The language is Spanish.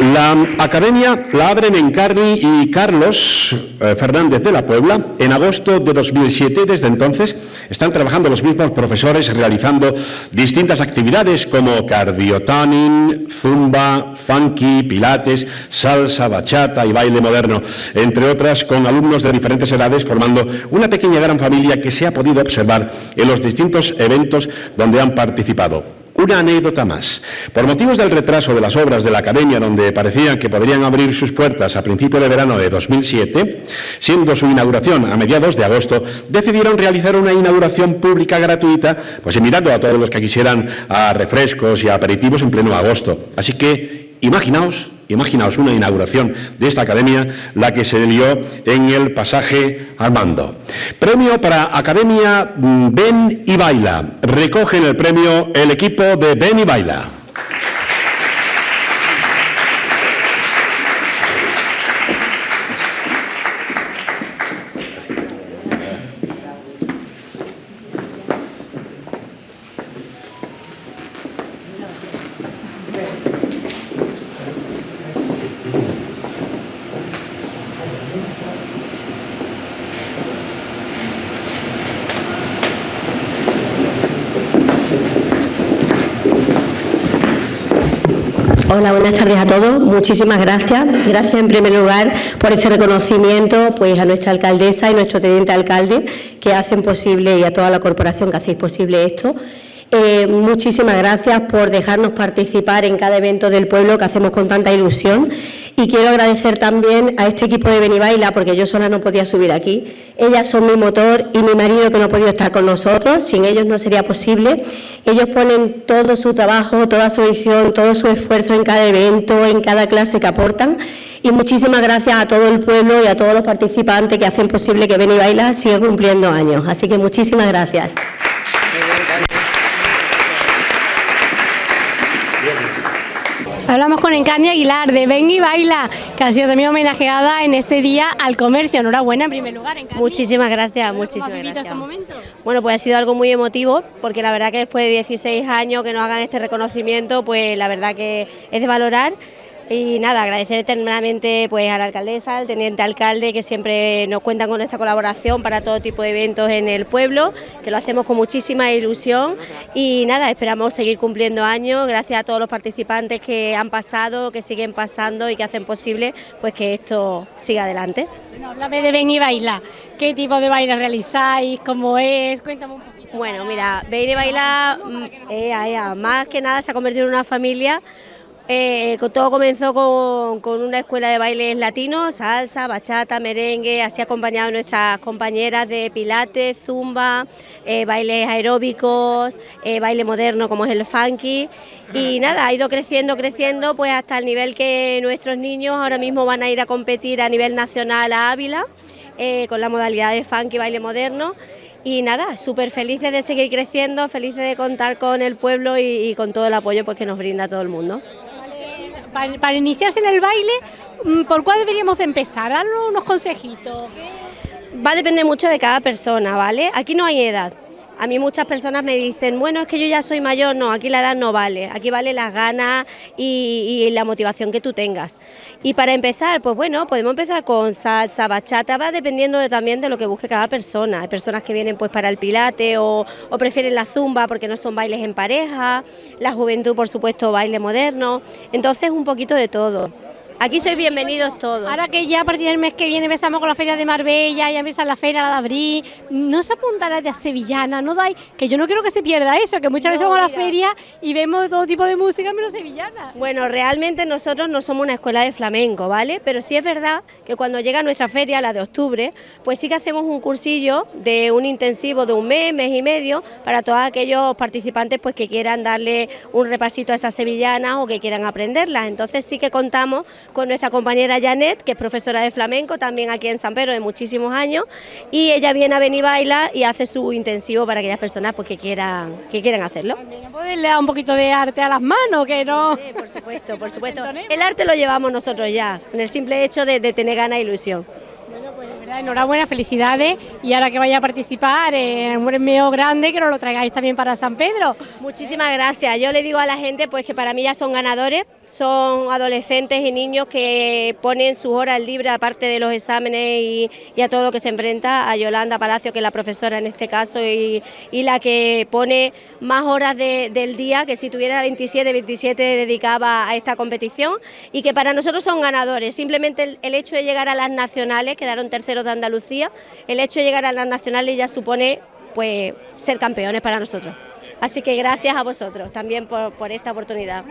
La academia la abren en Carni y Carlos eh, Fernández de la Puebla en agosto de 2007 desde entonces están trabajando los mismos profesores realizando distintas actividades como cardiotoning, zumba, funky, pilates, salsa, bachata y baile moderno, entre otras con alumnos de diferentes edades formando una pequeña gran familia que se ha podido observar en los distintos eventos donde han participado. Una anécdota más. Por motivos del retraso de las obras de la Academia, donde parecían que podrían abrir sus puertas a principio de verano de 2007, siendo su inauguración a mediados de agosto, decidieron realizar una inauguración pública gratuita, pues invitando a todos los que quisieran a refrescos y aperitivos en pleno agosto. Así que, imaginaos Imaginaos una inauguración de esta academia, la que se dio en el pasaje Armando. Premio para Academia Ben y Baila. Recogen el premio el equipo de Ben y Baila. Hola, buenas tardes a todos. Muchísimas gracias. Gracias en primer lugar por este reconocimiento pues, a nuestra alcaldesa y nuestro teniente alcalde que hacen posible y a toda la corporación que hacéis posible esto. Eh, muchísimas gracias por dejarnos participar en cada evento del pueblo que hacemos con tanta ilusión y quiero agradecer también a este equipo de Benibaila, porque yo sola no podía subir aquí. Ellas son mi motor y mi marido que no ha podido estar con nosotros. Sin ellos no sería posible. Ellos ponen todo su trabajo, toda su edición, todo su esfuerzo en cada evento, en cada clase que aportan. Y muchísimas gracias a todo el pueblo y a todos los participantes que hacen posible que Benibaila siga cumpliendo años. Así que muchísimas gracias. Hablamos con Encarni Aguilar de Ven y Baila, que ha sido también homenajeada en este día al comercio. Enhorabuena en primer lugar, Encarni. Muchísimas gracias, muchísimas ¿Cómo gracias. este momento? Bueno, pues ha sido algo muy emotivo, porque la verdad que después de 16 años que nos hagan este reconocimiento, pues la verdad que es de valorar. Y nada, agradecer eternamente pues, a la alcaldesa, al teniente alcalde, que siempre nos cuentan con nuestra colaboración para todo tipo de eventos en el pueblo, que lo hacemos con muchísima ilusión. Y nada, esperamos seguir cumpliendo años, gracias a todos los participantes que han pasado, que siguen pasando y que hacen posible pues, que esto siga adelante. Bueno, háblame de Ven y Baila. ¿Qué tipo de baile realizáis? ¿Cómo es? Cuéntame un poquito. Bueno, mira, Beire Baila, mm, ea, ea, más que nada se ha convertido en una familia. Eh, todo comenzó con, con una escuela de bailes latinos, salsa, bachata, merengue, así acompañado nuestras compañeras de pilates, zumba, eh, bailes aeróbicos, eh, baile moderno como es el funky. Y nada, ha ido creciendo, creciendo, pues hasta el nivel que nuestros niños ahora mismo van a ir a competir a nivel nacional a Ávila con la modalidad de funk y baile moderno. Y nada, súper felices de seguir creciendo, felices de contar con el pueblo y, y con todo el apoyo pues, que nos brinda todo el mundo. Para, iniciarse en el baile, mm, ¿por cuál deberíamos de empezar? Haznos unos consejitos. Va a depender mucho de cada persona, ¿vale? Aquí no hay edad. A mí muchas personas me dicen, bueno, es que yo ya soy mayor, no, aquí la edad no vale, aquí vale las ganas y, la motivación que tú tengas. Y para empezar, pues bueno, podemos empezar con salsa, bachata, va dependiendo de, también de lo que busque cada persona. Hay personas que vienen pues para el pilate o, o prefieren la zumba porque no son bailes en pareja, la juventud por supuesto baile moderno, entonces un poquito de todo. Aquí sois bienvenidos todos. Ahora que ya a partir del mes que viene empezamos con la feria de Marbella, ya empieza la feria la de abril, no se apunta la de sevillana, no dais, que yo no quiero que se pierda eso, que muchas veces vamos a la feria y vemos todo tipo de música menos sevillana. Bueno, realmente nosotros no somos una escuela de flamenco, ¿vale? Pero sí es verdad que cuando llega nuestra feria, la de octubre, pues sí que hacemos un cursillo de un intensivo de un mes, mes y medio, para todos aquellos participantes pues que quieran darle un repasito a esas sevillanas o que quieran aprenderlas. Entonces sí que contamos con nuestra compañera Janet, que es profesora de flamenco también aquí en San Pedro de muchísimos años, y ella viene a venir baila y hace su intensivo para aquellas personas pues que quieran, que quieran hacerlo. También poderle dar un poquito de arte a las manos, que no... Sí, por supuesto, por supuesto. El arte lo llevamos nosotros ya, con el simple hecho de, de tener ganas e ilusión. De enhorabuena, felicidades y ahora que vaya a participar en un premio grande, que nos lo traigáis también para San Pedro. Muchísimas gracias. Yo le digo a la gente pues que para mí ya son ganadores, son adolescentes y niños que ponen sus horas libres, aparte de los exámenes y, a todo lo que se enfrenta, a Yolanda Palacio, que es la profesora en este caso, y, la que pone más horas de, del día, que si tuviera 27, 27 dedicaba a esta competición, y que para nosotros son ganadores. Simplemente el, el hecho de llegar a las nacionales, quedaron terceros de Andalucía, el hecho de llegar a las nacionales ya supone pues ser campeones para nosotros. Así que gracias a vosotros también por, por esta oportunidad.